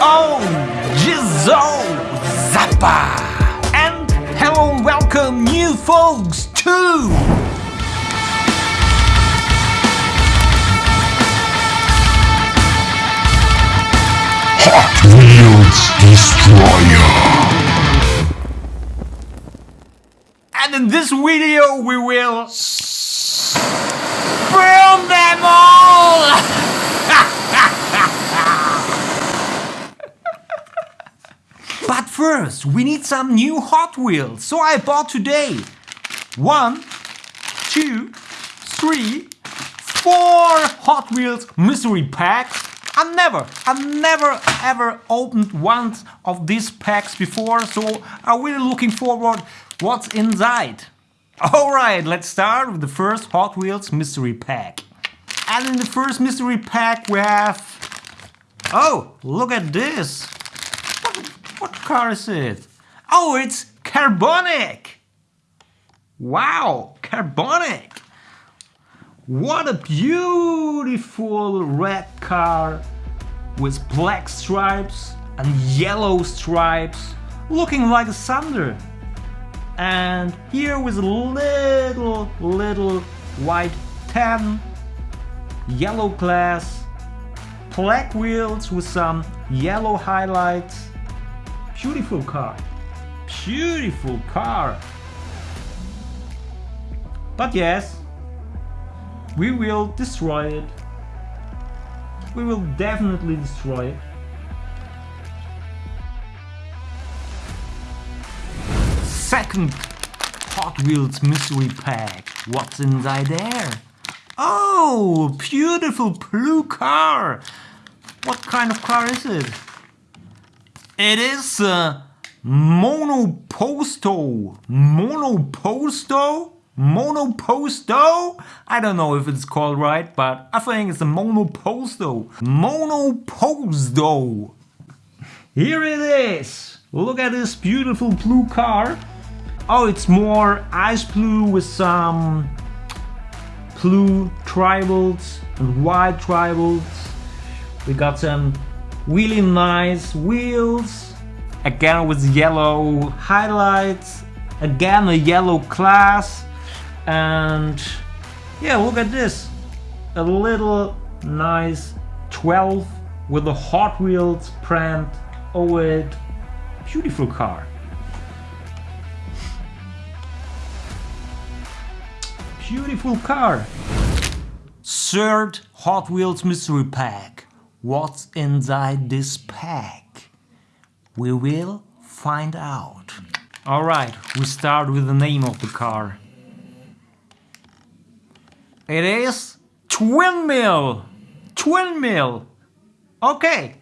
Oh, Jizo Zappa! And hello and welcome new folks too! Hot Wheels Destroyer. And in this video we will burn them all! but first we need some new Hot Wheels, so I bought today one, two, three, four Hot Wheels mystery packs. I never, I never ever opened one of these packs before, so I'm really looking forward what's inside. Alright, let's start with the first Hot Wheels mystery pack. And in the first mystery pack we have... Oh, look at this! What, car is it? Oh, it's Carbonic! Wow, Carbonic! What a beautiful red car with black stripes and yellow stripes looking like a Thunder. And here with a little, little white tan, yellow glass, black wheels with some yellow highlights. Beautiful car. Beautiful car. But yes, we will destroy it. We will definitely destroy it. Second Hot Wheels mystery pack. What's inside there? Oh, beautiful blue car. What kind of car is it? It is uh, a Monoposto. Monoposto? Monoposto? I don't know if it's called right, but I think it's a Monoposto. Monoposto. Here it is. Look at this beautiful blue car. Oh, it's more ice blue with some blue tribals and white tribals. We got some really nice wheels. Again with yellow highlights. Again a yellow class. And yeah, look at this. A little nice 12 with a Hot Wheels brand over oh, it. Beautiful car. Beautiful car. Third Hot Wheels mystery pack. What's inside this pack? We will find out. Alright, we start with the name of the car. It is Twin Mill. Twin Mill. Okay.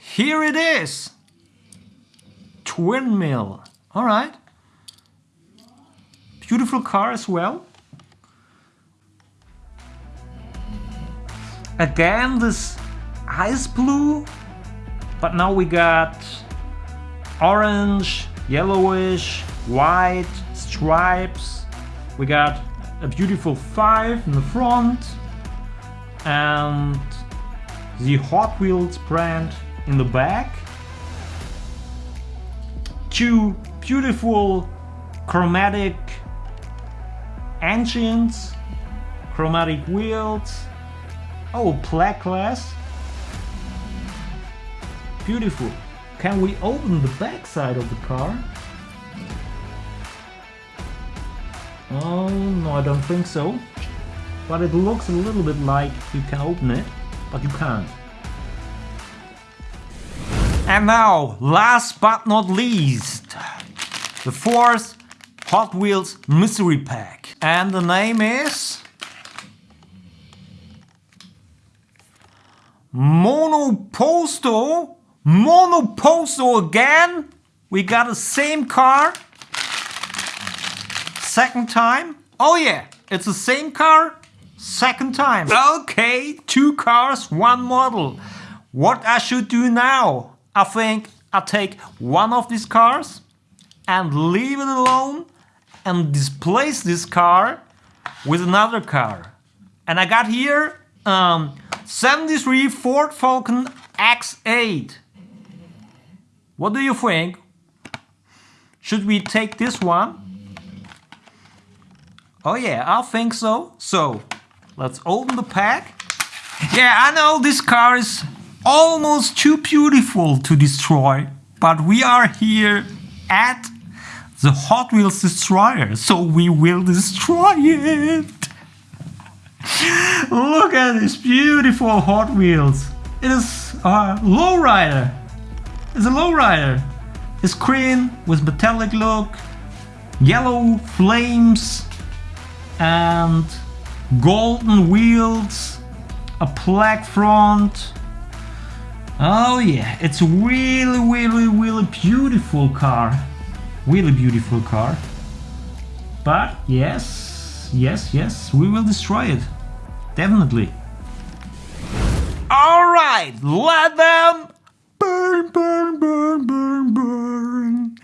Here it is. Twin Mill. Alright. Beautiful car as well. Again this ice blue. But now we got orange, yellowish, white, stripes. We got a beautiful 5 in the front and the Hot Wheels brand in the back. Two beautiful chromatic engines, chromatic wheels. Oh, black glass. Beautiful. Can we open the back side of the car? Oh, no, I don't think so. But it looks a little bit like you can open it, but you can't. And now, last but not least, the fourth Hot Wheels Mystery Pack. And the name is... Monoposto? Monoposto again? We got the same car? Second time? Oh yeah, it's the same car? Second time. Okay, two cars, one model. What I should do now? I think I'll take one of these cars and leave it alone and displace this car with another car. And I got here um, 73 Ford Falcon X8. What do you think? Should we take this one? Oh yeah, I think so. So, let's open the pack. Yeah, I know this car is almost too beautiful to destroy, but we are here at the Hot Wheels Destroyer, so we will destroy it. Look at this beautiful Hot Wheels. It is a lowrider. It's a lowrider. It's green with metallic look, yellow flames, and golden wheels, a black front. Oh yeah, it's really, really, really beautiful car. Really beautiful car. But yes, yes, yes, we will destroy it. Definitely. Alright, let them burn, burn, burn, burn, burn.